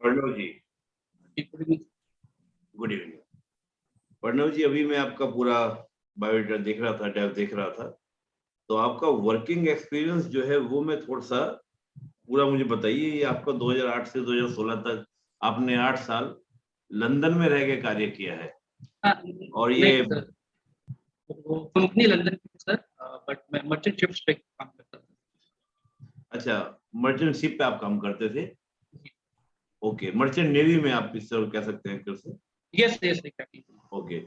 Pranav ji. Good evening Pranav ji अभी मैं आपका पूरा बायोडाटा देख रहा था डेव देख रहा था। तो आपका वर्किंग एक्सपीरियंस जो है वो मैं थोड़ा सा पूरा मुझे बताइए ये आपका 2008 से 2016 तक आपने आठ साल लंदन में रह के कार्य किया है। हाँ, और ये कंपनी लंदन की सर। बट मैं मर्चेंट शिप्स पे काम करता था। अच्छा मर्चेंट शिप पे आप काम करते थे? ओके मर्चेंट नेवी में आप इस कह सकते हैं फिर से यस यस ओके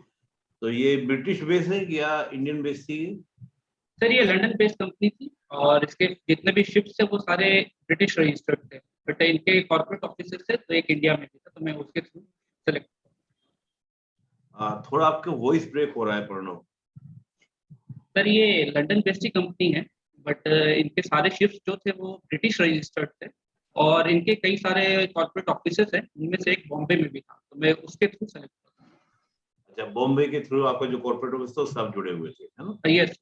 तो ये ब्रिटिश बेस है या इंडियन बेस थी सर ये लंदन बेस्ड कंपनी थी और इसके जितने भी शिप्स थे वो सारे ब्रिटिश रजिस्टर्ड थे। बट इनके कॉर्पोरेट ऑफिसर थे तो एक इंडिया में भी था तो मैं उसके थ्रू सेलेक्ट थोड़ा आपके वॉइस ब्रेक हो रहा है प्रणव सर ये लंदन बेस्ड ही कंपनी है बट इनके सारे शिप्स जो थे वो ब्रिटिश रजिस्टर्ड थे। और इनके कई सारे कॉर्पोरेट ऑफिसर्स हैं उनमें से एक बॉम्बे में भी था तो मैं उसके थ्रू सेलेक्ट अच्छा बॉम्बे के थ्रू आपका जो कॉर्पोरेट ऑफ़िस था सब जुड़े हुए थे है ना? यस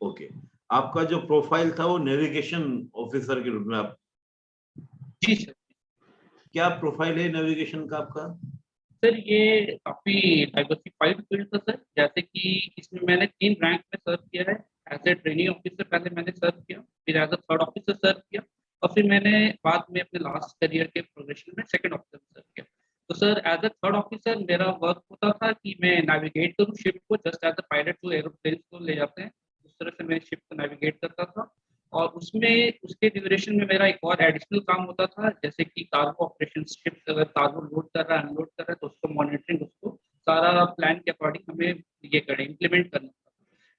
ओके आपका जो प्रोफ़ाइल था वो नेविगेशन ऑफिसर के रूप में आप जी सर क्या प्रोफ़ाइल है नेविगेशन का आपका? सर ये काफ़ी डाइवर्सिफाइड फ़ील्ड था सर जैसे कि इसमें मैंने तीन रैंक में सर्व किया है. एज ए ट्रेनिंग ऑफिसर पहले मैंने सर्व किया फिर as a third officer serve किया और फिर मैंने बाद में अपने लास्ट करियर के प्रोग्रेशन में सेकंड ऑफिसर सर्व किया। तो sir as a third officer मेरा वर्क होता था कि मैं नेविगेट करूँ शिप को जस्ट एज अ पायलट जो एरोप्लेन को ले जाते हैं। उस तरह से मैं शिप को नेविगेट करता था। और उसमें, उसके ड्यूरेशन में मेरा एक और एडिशनल काम होता था, जैसे कि कार्गो ऑपरेशन शिप अगर कार्गो लोड कर रहा है अनलोड कर रहा है तो उसको मॉनिटरिंग उसको सारा प्लान के अकॉर्डिंग हमें ये करें इम्प्लीमेंट करना।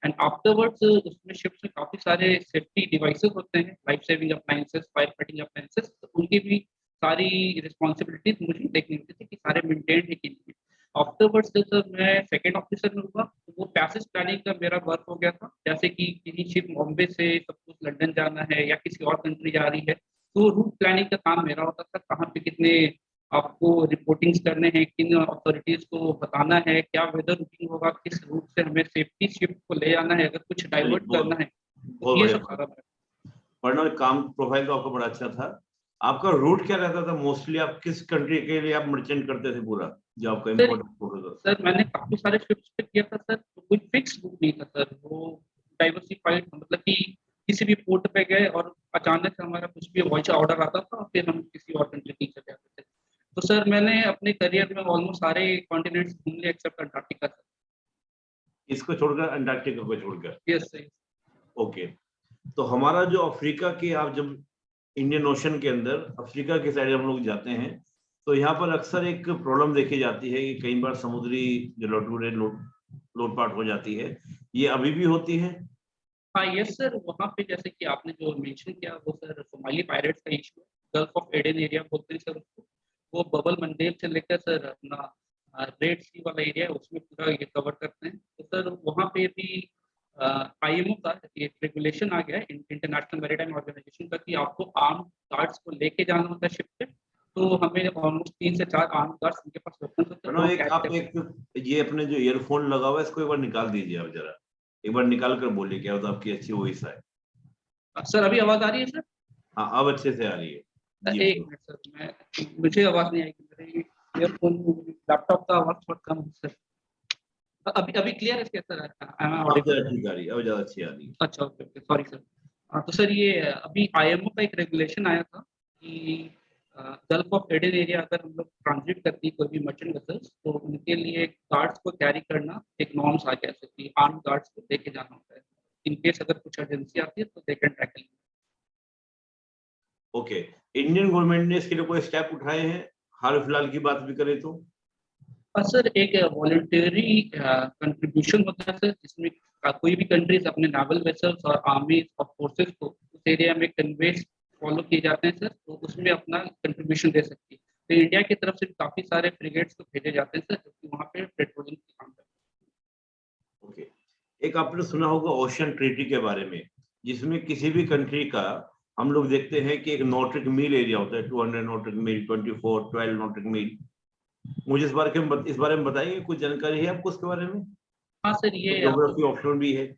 एंड आफ्टरवर्ड्स उसमें शिप्स में काफ़ी सारे सेफ्टी डिवाइसेस होते हैं life saving appliances fire fighting appliances तो उनकी भी सारी रिस्पॉन्सिबिलिटीज मुझे देखनी होती थी कि सारे मेंटेन है कि नहीं। आफ्टरवर्ड्स जब मैं सेकेंड ऑफिसर में हुआ तो वो पैसेज प्लानिंग का मेरा वर्क हो गया था। जैसे कि किसी शिप बॉम्बे से सब कुछ लंदन जाना है या किसी और कंट्री जा रही है तो रूट प्लानिंग का काम मेरा होता था, कहाँ पे कितने आपको रिपोर्टिंग्स करने हैं किन अथॉरिटीज को बताना है क्या वेदर रूटिंग होगा किस रूट से हमें सेफ्टी शिप को ले जाना है अगर कुछ डाइवर्ट करना है तो ये सब सारा पढ़ना काम प्रोफ़ाइल तो आपका बड़ा अच्छा था। आपका रूट क्या रहता था? मोस्टली आप किस कंट्री के लिए आप मर्चेंट करते थे पूरा जो आपका इम्पोर्टेंट सर मैंने काफ़ी सारे शिप्स पे किया था सर तो कोई फिक्स रूट नहीं था सर। वो डाइवर्सिफाइड मतलब कि किसी भी पोर्ट पे गए और अचानक से हमारा कुछ भी वॉइस ऑर्डर आता था फिर हम किसी और कंट्री की चले जाते तो सर मैंने अपने करियर में ऑलमोस्ट सारे कॉन्टिनेंट्स घूम लिए एक्सेप्ट अंटार्कटिका सर। इसको छोड़कर अंटार्कटिका को छोड़कर? यस सर ओके तो हमारा जो अफ्रीका के आप जब इंडियन ओशन के अंदर अफ्रीका के साइड हम लोग जाते हैं तो यहाँ पर अक्सर एक प्रॉब्लम देखी जाती है कि कई बार समुद्री जो लौटूरे लोटपाट हो जाती है। ये अभी भी होती है? हाँ यस सर वहाँ पे जैसे कि आपने जो मेंशन किया वो सर सोमाली पायरेट्स का issue Gulf of Aden area बोलते हैं सर उसको। वो बबल मंडेल से लेकर सर अपना रेड सी वाला एरिया है उसमें पूरा ये कवर करते हैं। तो सर वहाँ पे भी आईएमओ का एक रेगुलेशन आ गया है इंटरनेशनल मेरीटाइम ऑर्गेनाइजेशन का कि आपको आर्म गार्ड्स को लेके जाना होता है शिप पे। तो हमें ऑलमोस्ट तीन से चार आर्म गार्ड्स उनके पास वेपन्स होते हैं एक आप एक ये अपने जो ईयरफोन लगा हुआ है इसको एक बार निकाल दीजिए आप जरा। एक बार निकाल कर बोलिए क्या होता है आपकी अच्छी वॉइस है सर अभी आवाज़ आ रही है सर? हाँ अब अच्छे से आ रही है। एक मिनट सर मैं मुझे आवाज़ नहीं आएगी मेरे ईयरफोन लैपटॉप का आवाज़ थोड़ा कम है सर। अभी अभी क्लियर है है अब ज़्यादा अच्छी आ रही है। अच्छा ओके ओके सॉरी सर तो सर ये अभी आईएमओ का एक रेगुलेशन आया था कि गल्फ ऑफ़ एडन एरिया अगर हम लोग ट्रांजिट करती कोई भी मर्चेंट वेसल्स तो उनके लिए गार्ड्स को कैरी करना एक नॉर्म्स आ गया कि आर्म गार्ड्स को लेके जाना होता है। इन केस अगर कुछ अर्जेंसी आती है तो they can tackle okay Indian government ने इसके लिए कोई स्टेप उठाए हैं? हाल फ़िलहाल की बात भी करें तो। सर एक वॉलंटरी कंट्रीब्यूशन होता है सर जिसमें कोई भी कंट्रीज़ अपने नावल वेसल्स और आर्मी और फोर्सेस को उस एरिया में कन्वेज फॉलो किए जाते हैं सर तो उसमें अपना कंट्रीब्यूशन दे सकती है। तो इंडिया की तरफ़ से काफ़ी सारे फ्रिगेट्स को भेजे जाते हैं सर जो वहाँ पे पेट्रोलिंग काम करते ओके एक आपने सुना होगा ओशन ट्रीटी के बारे में जिसमें किसी भी कंट्री का हम लोग देखते हैं कि एक नोटिक मील एरिया होता है 200 नोटिक मील 24 12 नोटिक मील। मुझे इस बारे में इस बारे में बताएँगे कुछ जानकारी है आपको उसके बारे में? हाँ सर ये ज्योग्राफी ऑप्शन भी है।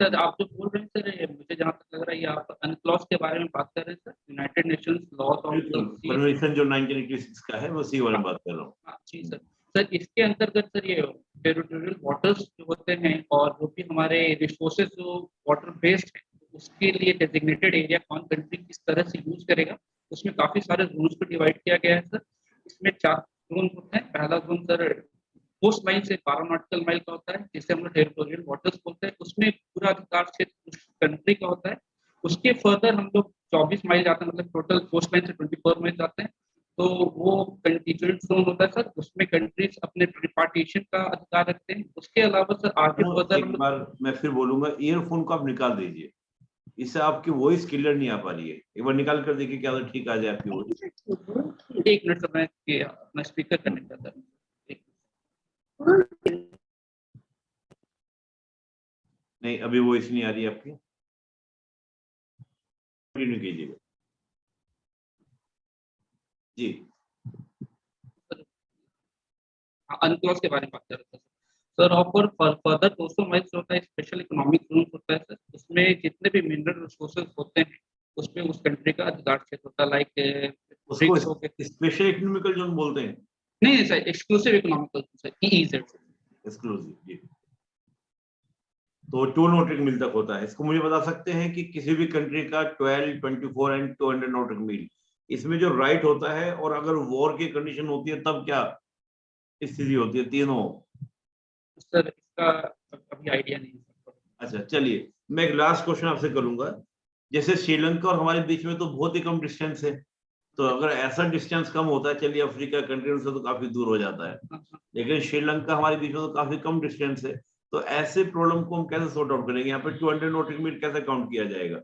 सर आप जो बोल रहे हैं सर मुझे जहाँ तक लग रहा है आप अनक्लॉज के बारे में बात कर रहे हैं sir United Nations laws of convention जो 1986 का है मैं उसी वाले में बात कर रहा हूँ। हाँ, जी सर। सर इसके अंतर्गत सर ये टेरिटोरियल वाटर्स जो होते हैं और जो भी हमारे रिसोर्सेज जो वाटर बेस्ड है उसके लिए डेजिग्नेटेड एरिया कौन कंट्री किस तरह से यूज़ करेगा उसमें काफ़ी सारे जोन को डिवाइड किया गया है सर इसमें चार जोन होते हैं। पहला जोन सर कोस्ट लाइन से बारह नॉटिकल माइल का होता है जिसे हम लोग टेरिटोरियल वाटर्स बोलते हैं। उसमें पूरा अधिकार क्षेत्र उस कंट्री का होता है। उसके फर्दर हम लोग 24 माइल जाते हैं मतलब टोटल कोस्ट लाइन से 24 माइल जाते हैं। तो वो कंटीजेंट जोन होता है सर उसमें कंट्रीज़ अपने ट्रिपार्टीशन का अधिकार रखते हैं। उसके अलावा सर आगे फर्दर मैं फिर बोलूँगा ईयरफोन को आप निकाल दीजिए। इससे आपकी वॉइस क्लियर नहीं आ पा रही है। एक बार निकाल कर देखिए क्या ठीक आ जाए आपकी वॉइस एक मिनट सर मैं अपना स्पीकर कनेक्ट करता हूँ। नहीं अभी वॉइस नहीं आ रही आपकी। कंटिन्यू कीजिएगा। जी। अनक्लॉज के बारे में बात कर रहे थे सर ऑफ़र फर्दर 200 माइल्स होता है स्पेशल इकोनॉमिक जोन होता है सर उसमें जितने भी मिनरल रिसोर्सेज होते हैं उसमें उस कंट्री का अधिकार क्षेत्र होता है लाइक स्पेशल इकोनॉमिकल जोन बोलते हैं? नहीं sir exclusive economical zone sir EEZ exclusive जी। तो टू नोटिक मील तक होता है। इसको मुझे बता सकते हैं कि किसी भी कंट्री का 12, 24 एंड 200 नोटिक मील इसमें जो राइट होता है और अगर वॉर की कंडीशन होती है तब क्या स्थिति होती है? तीनों। सर इसका अभी आइडिया नहीं अच्छा चलिए मैं एक लास्ट क्वेश्चन आपसे करूँगा। जैसे श्रीलंका और हमारे बीच में तो बहुत ही कम डिस्टेंस है। तो अगर ऐसा डिस्टेंस कम होता है चलिए अफ्रीका कंट्री से तो काफ़ी दूर हो जाता है। लेकिन श्रीलंका हमारे बीच में तो काफ़ी कम डिस्टेंस है। तो ऐसे प्रॉब्लम को हम कैसे सॉर्ट आउट करेंगे? यहाँ पे टू हंड्रेड नोटिक मीट कैसे काउंट किया जाएगा?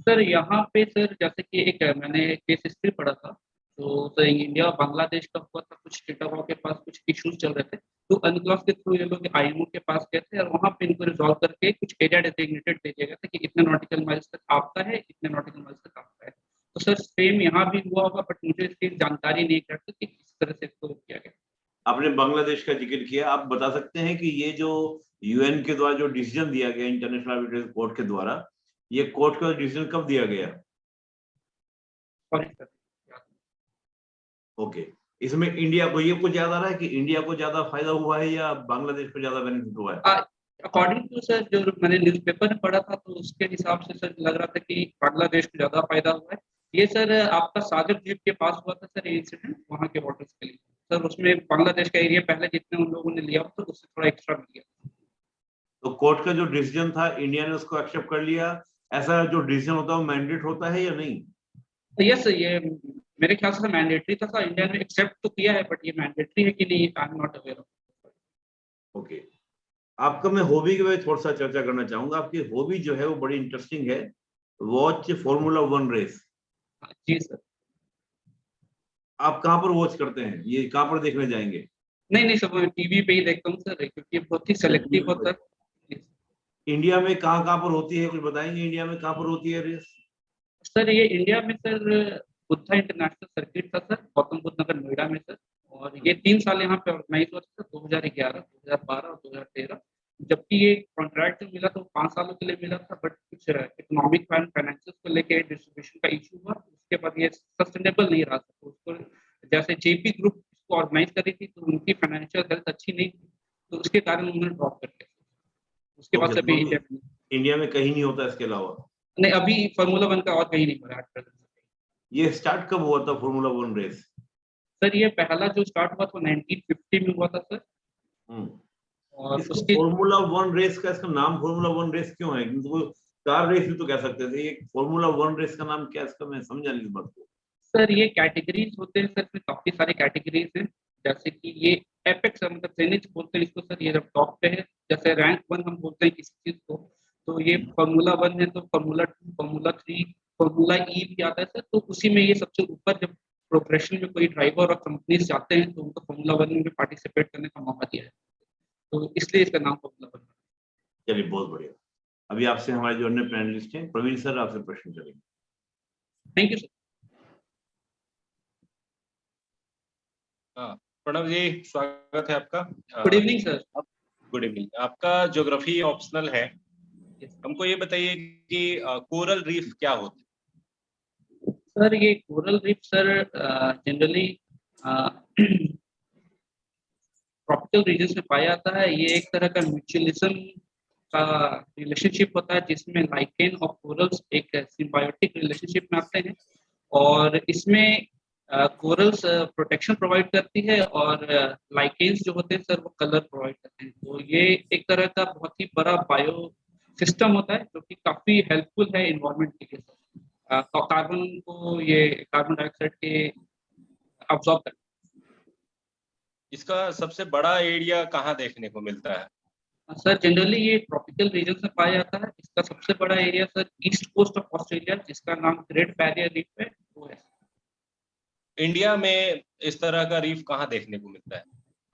सर यहाँ पे सर जैसे कि एक मैंने केस हिस्ट्री पढ़ा था। तो सर इंडिया और बांग्लादेश का हुआ था कुछ डेटा के पास कुछ इश्यूज़ चल रहे थे। तो अनक्लॉस के थ्रू ये लोग आईएमओ के पास गए थे और वहाँ पे इनको रिजॉल्व करके कुछ एरिया डेजिग्नेटेड दे दिया गया था कि इतने नॉटिकल माइल्स तक आपका है इतने नॉटिकल माइल्स तक आपका है। तो सर सेम यहाँ भी हुआ होगा बट मुझे इसकी जानकारी नहीं करते कि किस तरह से इसको किया गया। आपने बांग्लादेश का ज़िक्र किया आप बता सकते हैं कि ये जो यूएन के द्वारा जो डिसीज़न दिया गया इंटरनेशनल आर्बिट्रेज कोर्ट के द्वारा ये कोर्ट का डिसीज़न कब दिया गया? ओके इसमें इंडिया को ये कुछ याद आ रहा है कि इंडिया को ज़्यादा फ़ायदा हुआ है या बांग्लादेश को ज़्यादा बेनिफिट हुआ है? अकॉर्डिंग टू सर जो मैंने न्यूज़पेपर में पढ़ा था तो उसके हिसाब से सर लग रहा था कि बांग्लादेश को ज़्यादा फ़ायदा हुआ है। ये सर आपका सागर द्वीप के पास हुआ था सर ये इंसिडेंट वहाँ के वाटर्स के लिए। सर उसमें बांग्लादेश का एरिया पहले जितने उन लोगों ने लिया था उससे थोड़ा एक्स्ट्रा मिल गया। तो कोर्ट का जो डिसीज़न था इंडिया ने उसको एक्सेप्ट कर लिया। ऐसा जो डिसीज़न होता है वो मैंडेट होता है या नहीं? यस सर ये मेरे ख्याल से मैंडेटरी था इंडिया ने एक्सेप्ट तो किया है बट ये मैंडेटरी है कि नहीं I am not aware okay आपका मैं हॉबी के बारे थोड़ा सा चर्चा करना चाहूँगा। आपकी हॉबी जो है वो बड़ी इंटरेस्टिंग है। वॉच फॉर्मूला वन रेस जी सर। आप कहाँ पर वॉच करते हैं? ये कहाँ पर देखने जाएँगे? नहीं नहीं सर टीवी पे ही देखता हूँ सर क्योंकि बहुत ही सेलेक्टिव होता है। इंडिया में कहाँ कहाँ पर होती है कुछ बताएँगे? इंडिया में कहाँ पर होती है रेस सर ये इंडिया में सर बुद्धा इंटरनेशनल सर्किट था सर गौतम बुद्ध नगर नोएडा में सर। और ये तीन साल यहाँ पे ऑर्गेनाइज हुआ था दो हज़ार ग्यारह दो हज़ार बारह और दो हज़ार तेरह। जबकि ये कॉन्ट्रैक्ट जो मिला था वो पाँच सालों के लिए मिला था बट कुछ इकोनॉमिक एंड फाइनेंशियल को लेके डिस्ट्रीब्यूशन का इशू हुआ। उसके बाद ये सस्टेनेबल नहीं रहा था तो उसको जैसे जेपी ग्रुप इसको ऑर्गेनाइज करी थी तो उनकी फाइनेंशियल हेल्थ अच्छी नहीं थी। तो उसके कारण उन्होंने ड्रॉप कर दिया उसके बाद अभी इंडिया में कहीं नहीं होता इसके अलावा? नहीं अभी फार्मूला वन का और कहीं नहीं हो रहा है। ये स्टार्ट कब हुआ था फार्मूला वन रेस सर ये पहला जो स्टार्ट हुआ था 1950 में हुआ था सर हम्म। और उसके फार्मूला वन रेस का इसका नाम फार्मूला वन रेस क्यों है? क्योंकि वो कार रेस भी तो कह सकते थे। ये फार्मूला वन रेस का नाम क्या इसका? मैं समझा नहीं इस बात को। सर ये कैटेगरीज होते हैं सर काफ़ी सारे कैटेगरीज हैं। जैसे कि ये एपेक्स मतलब जेनिथ बोलते हैं इसको सर ये जब टॉप पे है जैसे रैंक वन हम बोलते हैं किसी चीज़ को। तो ये फार्मूला वन है तो formula two formula three formula E भी आता है सर तो उसी में ये सबसे ऊपर जब प्रोग्रेशन में कोई ड्राइवर और कंपनीज़ जाते हैं तो उनको फॉर्मूला वन में पार्टिसिपेट करने का मौका दिया है। तो इसलिए इसका नाम फार्मूला वन चलिए बहुत बढ़िया। अभी आपसे हमारे जो अन्य पैनलिस्ट हैं प्रवीण सर आपसे प्रश्न करेंगे। थैंक यू सर हाँ, प्रणव जी स्वागत है आपका। Good evening sir good evening आपका ज्योग्राफी ऑप्शनल है। हमको ये बताइए कि कोरल रीफ क्या होते हैं? सर, ये coral reef sir generally tropical region में पाया जाता है। ये एक तरह का म्यूचुअलिज्म का रिलेशनशिप होता है, जिसमें लाइकेन और कोरल्स एक सिम्बायोटिक रिलेशनशिप में आते हैं और इसमें कोरल्स प्रोटेक्शन प्रोवाइड करती है और लाइकेन्स जो होते हैं सर वो कलर प्रोवाइड करते हैं। तो ये एक तरह का बहुत ही बड़ा बायो सिस्टम होता है, जो कि काफ़ी हेल्पफुल है इन्वायरमेंट के लिए तो कार्बन को ये कार्बन डाइऑक्साइड के अब्सॉर्ब करते इसका सबसे बड़ा एरिया कहाँ देखने को मिलता है? सर जनरली ये ट्रॉपिकल रीजन में पाया जाता है। इसका सबसे बड़ा area sir east coast of Australia जिसका नाम ग्रेट बैरियर रीफ है वो है। इंडिया में इस तरह का रीफ कहाँ देखने को मिलता है?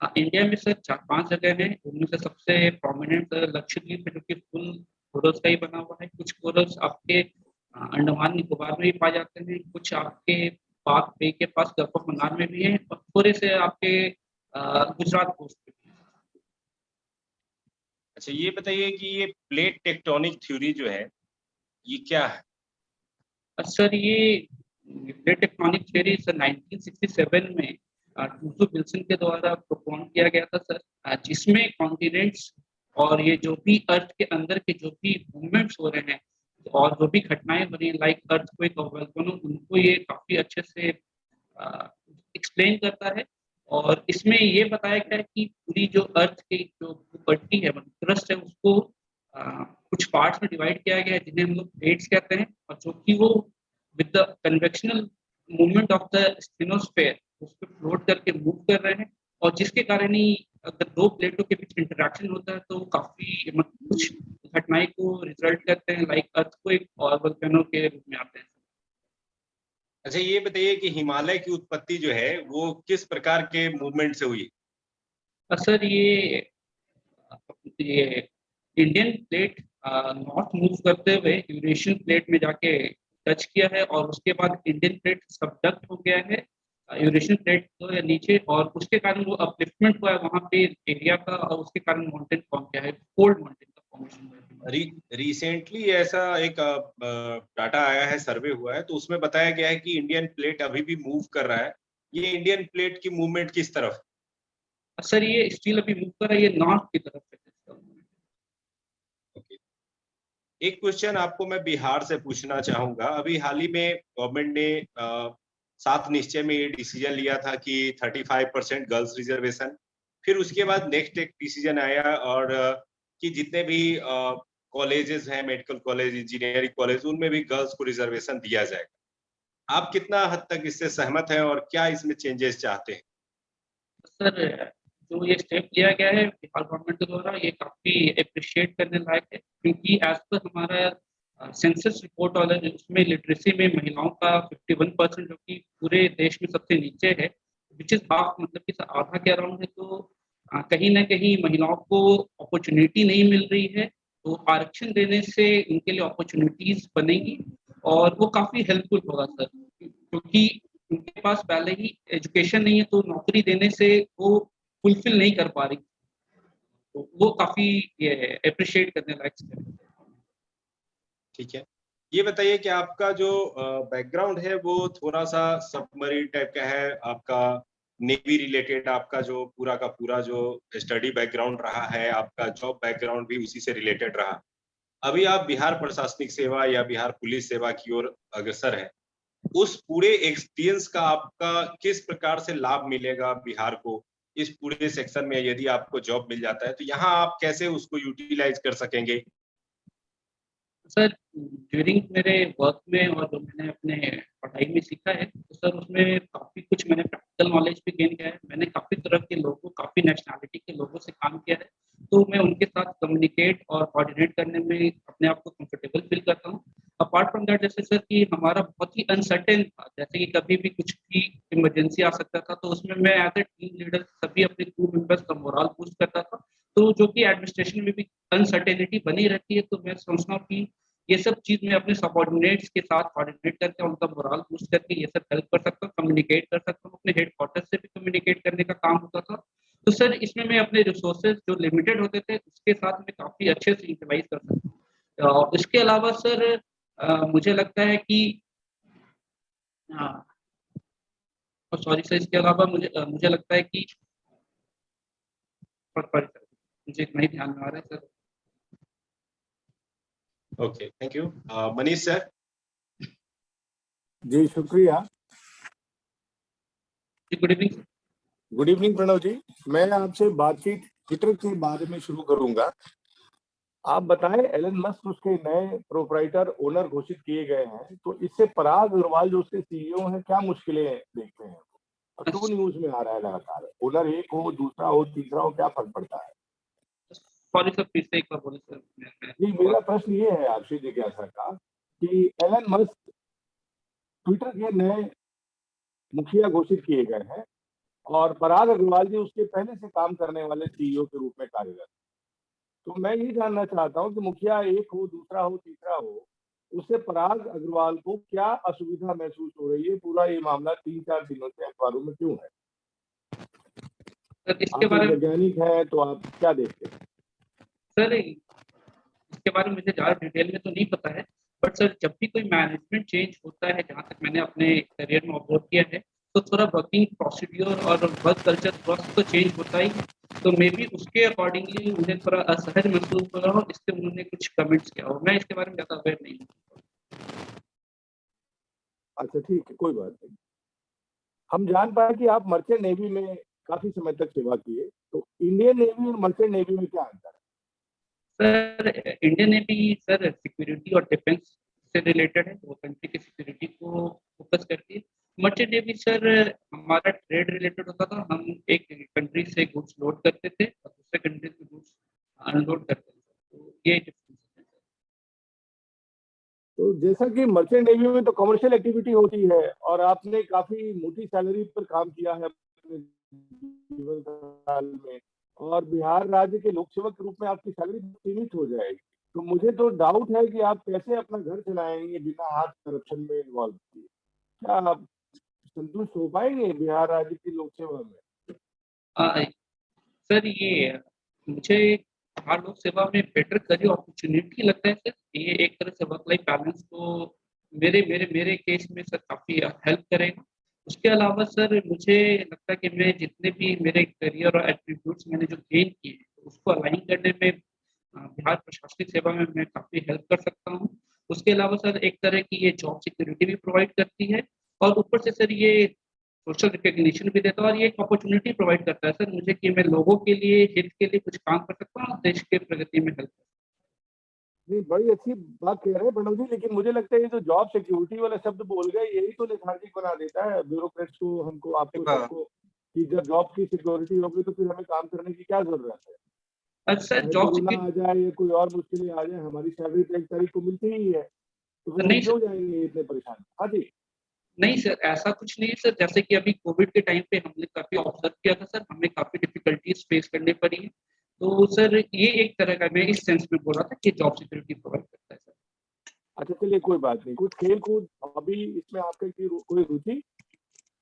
आ, इंडिया में सर चार पाँच जगह है। उनमें से सबसे प्रोमिनेंट लक्षद्वीप है जो कि फुल कोरल्स का ही बना हुआ है। कुछ कोरल्स आपके अंडमान निकोबार में भी पाए जाते हैं। कुछ आपके पाक बे के पास गल्फ ऑफ़ मन्नार में भी है और थोड़े से आपके गुजरात कोस्ट पे अच्छा ये बताइए कि ये प्लेट टेक्टोनिक थ्योरी जो है ये क्या है? सर ये प्लेट टेक्टोनिक थ्योरी सर 1967 में टूसो विल्सन के द्वारा प्रोपोन किया गया था सर। जिसमें कॉन्टिनेंट्स और ये जो भी अर्थ के अंदर के जो भी मूवमेंट्स हो रहे हैं और जो भी घटनाएँ हो रही लाइक अर्थ को उनको ये काफ़ी अच्छे से एक्सप्लेन करता है। और इसमें ये बताया गया है कि पूरी जो अर्थ की जो पट्टी है क्रस्ट है उसको आ, कुछ पार्ट्स में डिवाइड किया गया है जिन्हें हम लोग प्लेट्स कहते हैं। और जो कि वो with the convectional movement of the spinosphere उस पर फ्लोट करके मूव कर रहे हैं। और जिसके कारण ही अगर दो प्लेटों के बीच इंटरेक्शन होता है तो काफ़ी कुछ घटनाएँ को रिज़ल्ट करते हैं लाइक अर्थ को एक और वल्केनो के रूप में आते हैं। अच्छा ये बताइए कि हिमालय की उत्पत्ति जो है वो किस प्रकार के मूवमेंट से हुई? सर ये ये इंडियन प्लेट नॉर्थ मूव करते हुए यूरेशियन प्लेट में जाके टच किया है और उसके बाद इंडियन प्लेट सबडक्ट हो गया है। यूरेशियन प्लेट तो या नीचे और उसके कारण वो अपलिफ्टमेंट हुआ है वहाँ पे एरिया का और उसके कारण माउंटेन फॉर्म किया है कोल्ड माउंटेन का फॉर्मेशन हुआ है। रिसेंटली ऐसा एक डाटा आया है सर्वे हुआ है तो उसमें बताया गया है कि इंडियन प्लेट अभी भी मूव कर रहा है। ये इंडियन प्लेट की मूवमेंट किस तरफ़? सर ये स्टिल अभी मूव कर रहा है ये नॉर्थ की तरफ़ है। एक क्वेश्चन आपको मैं बिहार से पूछना चाहूँगा। अभी हाल ही में गवर्नमेंट ने सात निश्चय में ये डिसीज़न लिया था कि 35 परसेंट गर्ल्स रिजर्वेशन फिर उसके बाद नेक्स्ट एक डिसीज़न आया और कि जितने भी कॉलेजेस हैं मेडिकल कॉलेज इंजीनियरिंग कॉलेज उनमें भी गर्ल्स को रिजर्वेशन दिया जाएगा। आप कितना हद तक इससे सहमत हैं और क्या इसमें चेंजेस चाहते हैं? सर, जो ये स्टेप लिया गया है, बिहार गवर्नमेंट के द्वारा ये काफ़ी अप्रिशिएट करने लायक है, क्योंकि एज पर हमारा सेंसस रिपोर्ट वाला उसमें लिटरेसी में महिलाओं का 51 परसेंट जो कि पूरे देश में सबसे नीचे है विच इज़ हाफ़ मतलब कि आधा के अराउंड है तो कहीं ना कहीं महिलाओं को अपॉर्चुनिटी नहीं मिल रही है तो आरक्षण देने से उनके लिए अपॉर्चुनिटीज़ बनेगी और वो काफ़ी हेल्पफुल होगा सर क्योंकि उनके पास पहले ही एजुकेशन नहीं है तो नौकरी देने से वो फुलफिल नहीं कर पा रही। तो वो काफ़ी ये अप्रिशिएट करने लायक ठीक है? ये बताइए कि आपका जो बैकग्राउंड है, वो थोड़ा सा सबमरीन टाइप का है, आपका नेवी रिलेटेड आपका जो पूरा का पूरा जो स्टडी बैकग्राउंड रहा है, आपका जॉब बैकग्राउंड भी उसी से रिलेटेड रहा। अभी आप बिहार प्रशासनिक सेवा या बिहार पुलिस सेवा की ओर अग्रसर है। उस पूरे एक्सपीरियंस का आपका किस प्रकार से लाभ मिलेगा बिहार को? इस पूरे सेक्शन में यदि आपको जॉब मिल जाता है तो यहाँ आप कैसे उसको यूटिलाइज कर सकेंगे? सर ड्यूरिंग मेरे वर्क में और जो मैंने अपने पढ़ाई में सीखा है तो सर उसमें काफ़ी कुछ मैंने प्रैक्टिकल नॉलेज भी गेन किया है। मैंने काफ़ी तरह के लोगों, काफ़ी नेशनैलिटी के लोगों से काम किया है तो मैं उनके साथ कम्युनिकेट और कोऑर्डिनेट करने में अपने आप को कंफर्टेबल फील करता हूँ। अपार्ट फ्रॉम दैट जैसे सर कि हमारा बहुत ही अनसर्टेन था, जैसे कि कभी भी कुछ भी इमरजेंसी आ सकता था तो उसमें मैं एज ए टीम लीडर सभी अपने क्रू मेंबर्स का मोरल बूस्ट करता था। तो जो कि एडमिनिस्ट्रेशन में भी अनसर्टेनिटी बनी रहती है तो मैं समझता हूँ कि ये सब चीज़ मैं अपने सबॉर्डिनेट्स के साथ कोऑर्डिनेट करके उनका मोरल बूस्ट करके ये सब हेल्प कर सकता हूँ कम्युनिकेट कर सकता हूँ, अपने हेड क्वार्टर से भी कम्युनिकेट करने का काम होता था। तो सर इसमें मैं अपने रिसोर्सेज जो लिमिटेड होते थे, उसके साथ मैं काफ़ी अच्छे से यूटिलाइज कर सकता हूँ। और इसके अलावा सर मुझे लगता है कि सॉरी सर इसके अलावा मुझे मुझे लगता है कि सॉरी सर मुझे इतना ही ध्यान में आ रहा है sir. Okay thank you Manish sir ji शुक्रिया। Good evening good evening Pranav ji. मैं आपसे बातचीत ट्विटर के बारे में शुरू करूँगा। आप बताएँ एलन मस्क उसके नए प्रोपराइटर ओनर घोषित किए गए हैं तो इससे पराग अग्रवाल जो उसके सीईओ हैं क्या मुश्किलें देखते हैं? और टू न्यूज़ में आ रहा है लगातार। ओनर एक हो दूसरा हो तीसरा हो क्या फ़र्क पड़ता है? सॉरी सर फिर से एक बार बोले सर जी मेरा प्रश्न ये है आपसे जिज्ञासा का कि एलन मस्क ट्विटर के नए मुखिया घोषित किए गए हैं और पराग अग्रवाल जी उसके पहले से काम करने वाले सीईओ के रूप में कार्यरत तो मैं ये जानना चाहता हूँ कि मुखिया एक हो दूसरा हो तीसरा हो उससे पराग अग्रवाल को क्या असुविधा महसूस हो रही है? पूरा ये मामला तीन चार दिनों से अखबारों में क्यों है? इसके बारे में वैज्ञानिक है तो आप क्या देखते हैं? सर इसके बारे में मुझे ज़्यादा डिटेल में तो नहीं पता है बट सर जब भी कोई मैनेजमेंट चेंज होता है, जहाँ तक मैंने अपने करियर में ऑब्ज़र्व किया है तो थोड़ा वर्किंग प्रोसीड्योर और वर्क कल्चर थोड़ा तो चेंज होता ही तो मे बी उसके अकॉर्डिंगली मुझे थोड़ा असहज महसूस हो रहा हो इसलिए उन्होंने कुछ कमेंट्स किया हो। मैं इसके बारे में ज़्यादा अवेयर नहीं अच्छा ठीक है, कोई बात नहीं। हम जान पाए कि आप मर्चेंट नेवी में काफ़ी समय तक सेवा किए तो इंडियन नेवी और मर्चेंट नेवी में क्या अंतर है? Sir Indian navy sir security और डिफेंस से रिलेटेड है, वो कंट्री की सिक्योरिटी को फोकस करती है। मर्चेंट नेवी सर, हमारा ट्रेड रिलेटेड होता था, हम एक कंट्री से गुड्स लोड करते थे और दूसरे कंट्री से गुड्स अनलोड करते थे। तो ये डिफरेंस तो जैसा कि मर्चेंट नेवी में तो कमर्शियल एक्टिविटी होती है और आपने काफ़ी मोटी सैलरी पर काम किया है अपने जीवन काल में। और बिहार राज्य के लोक सेवक के रूप में आपकी सैलरी सीमित हो जाएगी। तो मुझे तो डाउट है कि आप कैसे अपना घर चलाएँगे बिना हाथ करप्शन में इन्वॉल्व किए। क्या आप संतुष्ट हो पाएँगे बिहार राज्य की लोक सेवा में? सर, ये मुझे बिहार लोक सेवा में बेटर करियर अपॉर्चुनिटी लगता है, सर। ये एक तरह से वर्क लाइफ बैलेंस को मेरे मेरे मेरे केस में, सर, काफ़ी हेल्प करेगा। उसके अलावा सर, मुझे लगता है कि मैं जितने भी मेरे करियर और एट्रीब्यूट्स मैंने जो गेन किए हैं उसको अलाइन करने में बिहार प्रशासनिक सेवा में मैं काफ़ी हेल्प कर सकता हूँ। उसके अलावा सर, एक तरह की ये जॉब सिक्योरिटी भी प्रोवाइड करती है और ऊपर से सर, ये सोशल रिकग्निशन भी देता है और ये एक अपॉर्चुनिटी प्रोवाइड करता है। सर, मुझे कि मैं लोगों के लिए, हित के लिए कुछ काम कर सकता हूँ, और देश के प्रगति में हेल्प नहीं बड़ी अच्छी बात कह रहे हैं प्रणव जी लेकिन मुझे लगता है ये जो जॉब सिक्योरिटी वाला शब्द बोल गए यही तो लेथार्जिक बना देता है। ब्यूरोक्रेट्स को हमको आपको हाँ। सबको कि जब जॉब की सिक्योरिटी होगी तो फिर हमें काम करने की क्या ज़रूरत है? अच्छा जॉब आ जाए या कोई और मुश्किलें आ जाए हमारी सैलरी तो एक तारीख को मिलती ही है। तो नहीं क्यों जाएँगे इतने परेशान? हाँ जी। नहीं सर ऐसा कुछ नहीं है सर। जैसे कि अभी कोविड के टाइम पे हमने काफ़ी ऑब्ज़र्व किया था सर। हमें काफ़ी डिफिकल्टीज फेस करनी पड़ी है। तो सर ये एक तरह का मैं इस सेंस में बोल रहा था कि जॉब सिक्योरिटी प्रोवाइड करता है सर अच्छा चलिए कोई बात नहीं। कुछ खेल कूद हॉबी इसमें आपका कोई रुचि?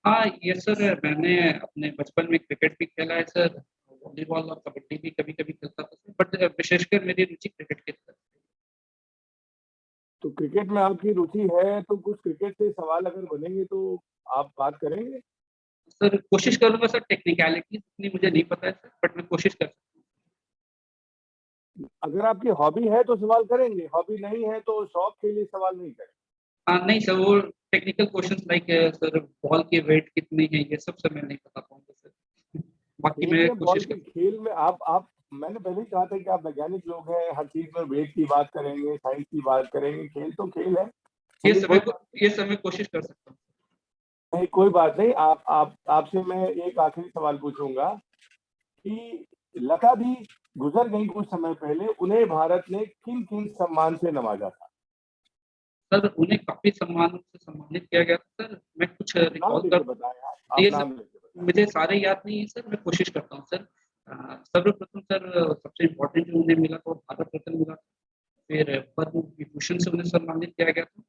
हाँ ये सर मैंने अपने बचपन में क्रिकेट भी खेला है सर वॉलीबॉल और कबड्डी भी कभी कभी खेलता था सर बट विशेषकर मेरी रुचि क्रिकेट की तरफ़ तो क्रिकेट में आपकी रुचि है तो कुछ क्रिकेट से सवाल अगर बनेंगे तो आप बात करेंगे? सर कोशिश करूँगा सर टेक्निकलिटीज इतनी मुझे नहीं पता है सर बट मैं कोशिश कर सकता अगर आपकी हॉबी है तो सवाल करेंगे हॉबी नहीं है तो शौक के लिए सवाल नहीं करेंगे हाँ नहीं सर वो technical questions like sir ball की वेट कितनी है ये सब सर मैं नहीं बता पाऊँगा सर। बाकी मैं कोशिश खेल में आप आप मैंने पहले ही कहा था कि आप वैज्ञानिक लोग हैं हर चीज़ में वेट की बात करेंगे साइंस की बात करेंगे खेल तो खेल है। ये समय ये समय कोशिश कर सकता हूँ। नहीं कोई बात नहीं आप आप आपसे मैं एक आखिरी सवाल पूछूँगा कि लता भी गुजर गई कुछ समय पहले उन्हें भारत ने किन किन सम्मान से नवाजा था? सर उन्हें काफ़ी सम्मान से सम्मानित किया गया था सर। मैं कुछ रिकॉल कर बताएँ आप आप ये नाम सब- लेके बताएँ। मुझे सारे याद नहीं है सर। मैं कोशिश करता हूँ सर। सर्वप्रथम सर सबसे इम्पोर्टेंट जो उन्हें मिला था भारत रत्न मिला फिर पद्म विभूषण से उन्हें सम्मानित किया गया था।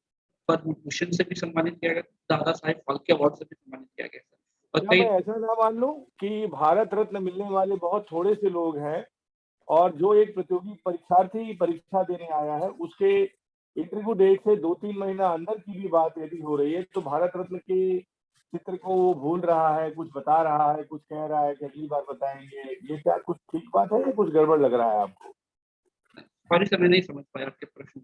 पद्म भूषण से भी सम्मानित किया गया था। दादा साहेब फाल्के अवार्ड से भी सम्मानित किया गया सर और कई ऐसा ना मान लूँ कि भारत रत्न मिलने वाले बहुत थोड़े से लोग हैं और जो एक प्रतियोगी परीक्षार्थी परीक्षा देने आया है उसके इंटरव्यू डेट से दो तीन महीना अंदर की भी बात यदि हो रही है तो भारत रत्न के चित्र को वो भूल रहा है कुछ बता रहा है कुछ कह रहा है कि अगली बार बताएँगे। ये क्या कुछ ठीक बात है या कुछ गड़बड़ लग रहा है आपको? सॉरी सर मैं नहीं समझ पाया आपके प्रश्न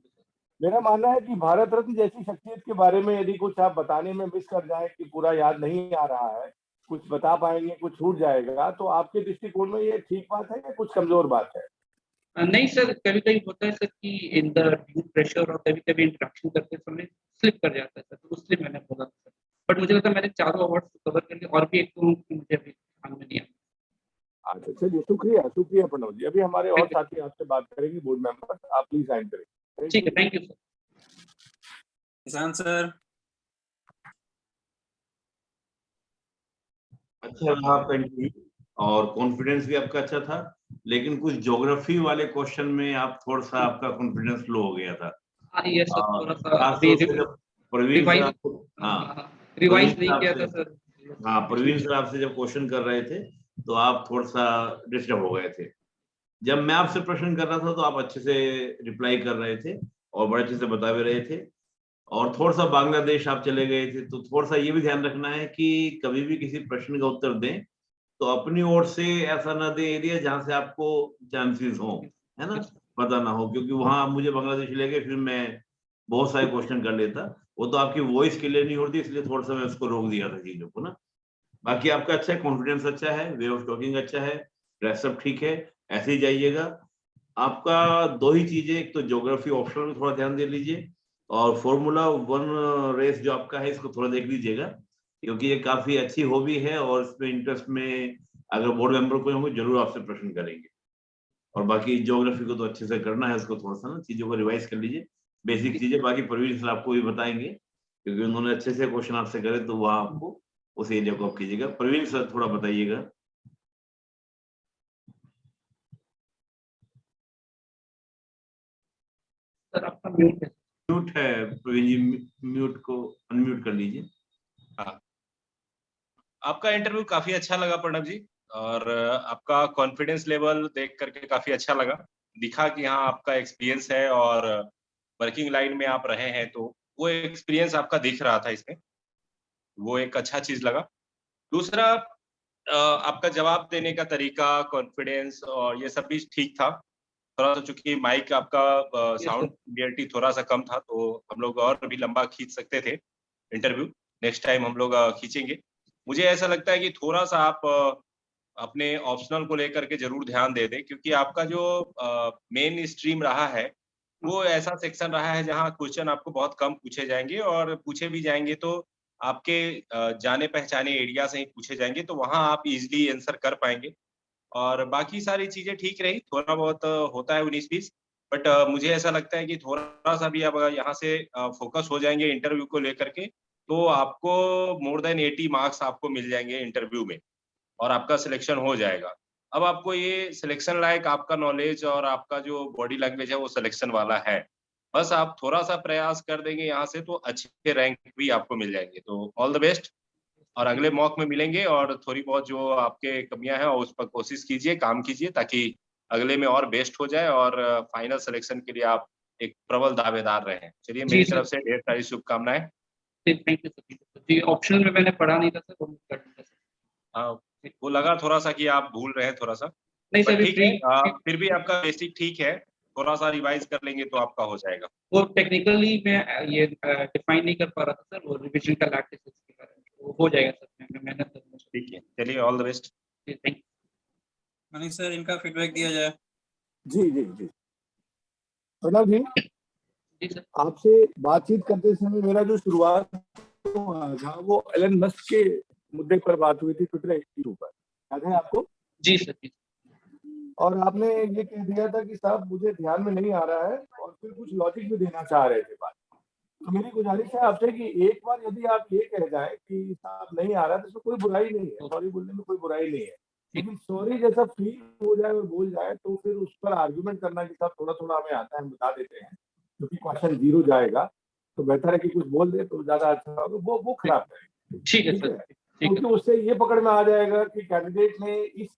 मेरा मानना है कि भारत रत्न जैसी शख्सियत के बारे में यदि कुछ आप बताने में मिस कर जाए कि पूरा याद नहीं आ रहा है कुछ बता पाएँगे कुछ छूट जाएगा तो आपके दृष्टिकोण में ये ठीक बात है या कुछ कमज़ोर बात है? नहीं सर कभी कभी होता है सर कि इन द ड्यू प्रेशर और कभी कभी इंटरेक्शन करते समय स्लिप कर जाता है सर तो इसलिए मैंने बोला सर। बट मुझे लगता है मैंने चारों अवार्ड कवर कर लिए और भी एक तो मुझे अभी ध्यान में नहीं अच्छा चलिए शुक्रिया शुक्रिया प्रणव जी। अभी हमारे और साथी आपसे बात करेंगे बोर्ड मेंबर आप प्लीज़ साइन करें। ठीक है thank you sir Kisan sir अच्छा रहा आपका इंटरव्यू और कॉन्फिडेंस भी आपका अच्छा था लेकिन कुछ ज्योग्राफी वाले क्वेश्चन में आप थोड़ा सा आपका कॉन्फिडेंस लो हो गया था। हाँ हाँ, प्रवीण सर हाँ प्रवीण नहीं किया था आपसे- सर हाँ प्रवीण सर आपसे जब क्वेश्चन कर रहे थे तो आप थोड़ा सा डिस्टर्ब हो गए थे। जब मैं आपसे प्रश्न कर रहा था तो आप अच्छे से रिप्लाई कर रहे थे और बड़े अच्छे से बता भी रहे थे। और थोड़ा सा बांग्लादेश आप चले गए थे तो थोड़ा सा ये भी ध्यान रखना है कि कभी भी किसी प्रश्न का उत्तर दें तो अपनी ओर से ऐसा ना दे एरिया जहाँ से आपको चांसेस हो, है ना? पता ना हो, क्योंकि वहाँ मुझे बांग्लादेश ले गए, फिर मैं बहुत सारे क्वेश्चन कर लेता। वो तो आपकी वॉइस क्लियर नहीं होती, इसलिए थोड़ा सा मैं उसको रोक दिया था चीज़ों को ना। बाकी आपका अच्छा है कॉन्फिडेंस अच्छा है वे ऑफ़ टॉकिंग अच्छा है ड्रेसअप ठीक है, ऐसे ही जाइएगा। आपका दो ही चीज़ें, एक तो ज्योग्राफी ऑप्शन में थोड़ा ध्यान दे लीजिए और फॉर्मूला वन रेस जो आपका है इसको थोड़ा देख लीजिएगा क्योंकि ये काफ़ी अच्छी हॉबी है और इसमें इंटरेस्ट में अगर बोर्ड मेंबर कोई होंगे ज़रूर आपसे प्रश्न करेंगे। और बाकी ज्योग्राफी को तो अच्छे से करना है उसको थोड़ा सा ना चीज़ों को रिवाइज कर लीजिए। बेसिक चीज़ें बाकी प्रवीण सर आपको भी बताएँगे क्योंकि उन्होंने अच्छे से क्वेश्चन आपसे करे तो वह आपको उस एरिया को आप कीजिएगा। प्रवीण सर थोड़ा बताइएगा। सर आपका म्यूट है म्यूट है प्रवीण जी म्यूट को अनम्यूट कर लीजिए। आपका इंटरव्यू काफ़ी अच्छा लगा प्रणब जी, और आपका कॉन्फिडेंस लेवल देख करके काफ़ी अच्छा लगा। दिखा कि हाँ आपका एक्सपीरियंस है और वर्किंग लाइन में आप रहे हैं तो वो एक्सपीरियंस आपका दिख रहा था इसमें। वो एक अच्छा चीज़ लगा। दूसरा आपका जवाब देने का तरीका कॉन्फिडेंस और ये सब भी ठीक था। थोड़ा सा चूँकि माइक आपका साउंड क्लियरिटी थोड़ा सा कम था तो हम लोग और भी लंबा खींच सकते थे इंटरव्यू नेक्स्ट टाइम हम लोग खींचेंगे। मुझे ऐसा लगता है कि थोड़ा सा आप अपने ऑप्शनल को लेकर के ज़रूर ध्यान दे दें क्योंकि आपका जो मेन स्ट्रीम रहा है वो ऐसा सेक्शन रहा है जहाँ क्वेश्चन आपको बहुत कम पूछे जाएँगे और पूछे भी जाएँगे तो आपके जाने पहचाने एरिया से ही पूछे जाएँगे तो वहाँ आप इजिली आंसर कर पाएँगे। और बाकी सारी चीज़ें ठीक रही। थोड़ा बहुत होता है उन्नीस बीस, बट मुझे ऐसा लगता है कि थोड़ा सा भी अब यहाँ से फोकस हो जाएँगे इंटरव्यू को लेकर के तो आपको मोर देन एटी मार्क्स आपको मिल जाएँगे इंटरव्यू में और आपका सिलेक्शन हो जाएगा। अब आपको ये सिलेक्शन लायक आपका नॉलेज और आपका जो बॉडी लैंग्वेज है वो सिलेक्शन वाला है। बस आप थोड़ा सा प्रयास कर देंगे यहाँ से तो अच्छे रैंक भी आपको मिल जाएँगे। तो ऑल द बेस्ट और अगले मॉक में मिलेंगे और थोड़ी बहुत जो आपके कमियाँ हैं उस पर कोशिश कीजिए काम कीजिए ताकि अगले में और बेस्ट हो जाए और फाइनल सिलेक्शन के लिए आप एक प्रबल दावेदार रहे। चलिए मेरी तरफ़ से ढेर सारी शुभकामनाएँ। जी ऑप्शनल में मैंने पढ़ा नहीं था सर। वो हाँ, लगा थोड़ा सा कि आप भूल रहे हैं थोड़ा सा। नहीं सर ठीक है फिर भी आपका बेसिक ठीक है। थोड़ा सा रिवाइज कर लेंगे तो आपका हो जाएगा। वो टेक्निकली मैं ये डिफाइन नहीं कर पा रहा था सर। वो रिवीजन का लैक्टिस के बारे में। वो हो जाएगा सर मेहनत ठीक है चलिए all the best thank Manish sir इनका फीडबैक दिया जाए। जी जी जी। प्रणव जी। जी आपसे बातचीत करते समय मेरा जो शुरुआत था वो एलन मस्क के मुद्दे पर बात हुई थी ट्विटर इशू पर। याद है आपको? जी सर जी और आपने ये कह दिया था कि साहब मुझे ध्यान में नहीं आ रहा है और फिर कुछ लॉजिक भी देना चाह रहे थे बात। तो मेरी गुजारिश है आपसे कि एक बार यदि आप ये कह जाए कि साहब नहीं आ रहा तो इसमें कोई बुराई नहीं है। सॉरी बोलने में कोई बुराई नहीं है। लेकिन सॉरी जैसा फील हो जाए और बोल जाए तो फिर उस पर आर्ग्यूमेंट करना कि साहब थोड़ा थोड़ा हमें आता है हम बता देते हैं। क्योंकि क्वेश्चन ज़ीरो जाएगा तो बेहतर है कि कुछ बोल दे तो ज़्यादा अच्छा होगा। वो वो खराब है। ठीक है सर। है। क्योंकि उससे ये पकड़ में आ जाएगा कि कैंडिडेट ने इस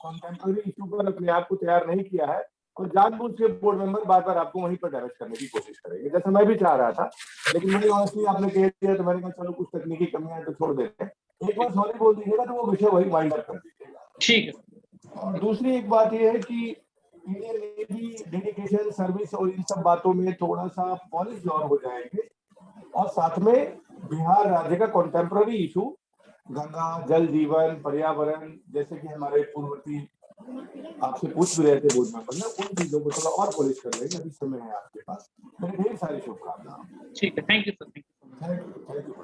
कॉन्टेम्प्रेरी इशू पर अपने आप को तैयार नहीं किया है। और जानबूझ के बोर्ड मेंबर बार बार आपको वहीं पर डायरेक्ट करने की कोशिश करेंगे। जैसे मैं भी चाह रहा था लेकिन मैंने ऑनेस्टली आपने कह दिया तो मैंने कहा चलो कुछ तकनीकी कमियाँ हैं तो छोड़ देते हैं। एक बार सॉरी बोल दीजिएगा तो वो विषय वही वाइंड अप कर दीजिएगा। ठीक है। और दूसरी एक बात यह है कि इंडियन नेवी डेडिकेशन सर्विस और इन सब बातों में थोड़ा सा पॉलिश और हो जाएँगे। और साथ में बिहार राज्य का कॉन्टेम्प्ररी इशू गंगा जल जीवन पर्यावरण जैसे कि हमारे पूर्ववर्ती आपसे पूछ भी रहे थे बोर्ड में ने उन चीज़ों को थोड़ा और पॉलिश कर लेंगे अभी समय है आपके पास। मेरे ढेर सारी शुभकामनाएँ। ठीक है thank you sir thank you thank you